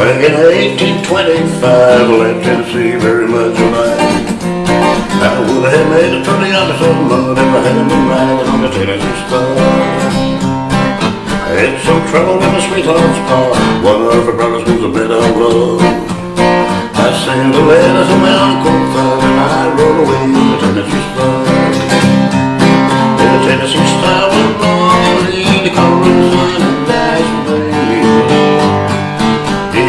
1825, left Tennessee very much alive. I would have made a pretty honest of mud if I hadn't been riding on the Tennessee Star. I had some trouble with my sweetheart's car. One of her brothers was a bit of love. I sent a letter to my uncle Thud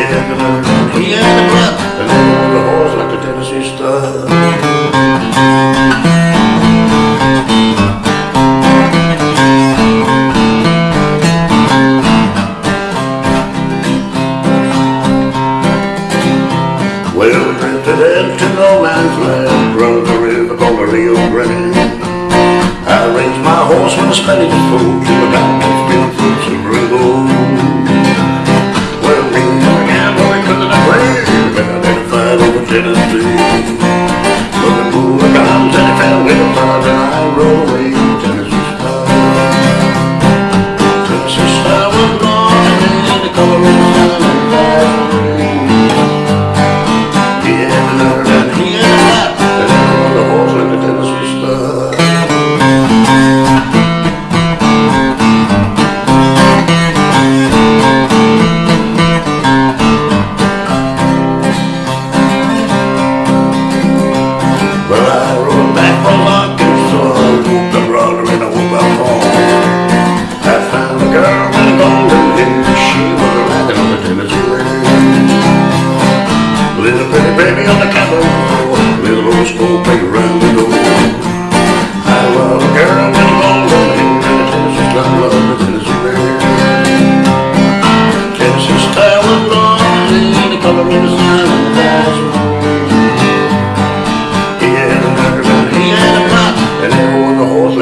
He the and the on the horse like the Tennessee. Well, we drifted into no man's land, runs a river called the Rio Grande. I raised my horse when the Spanish full identified over Tennessee.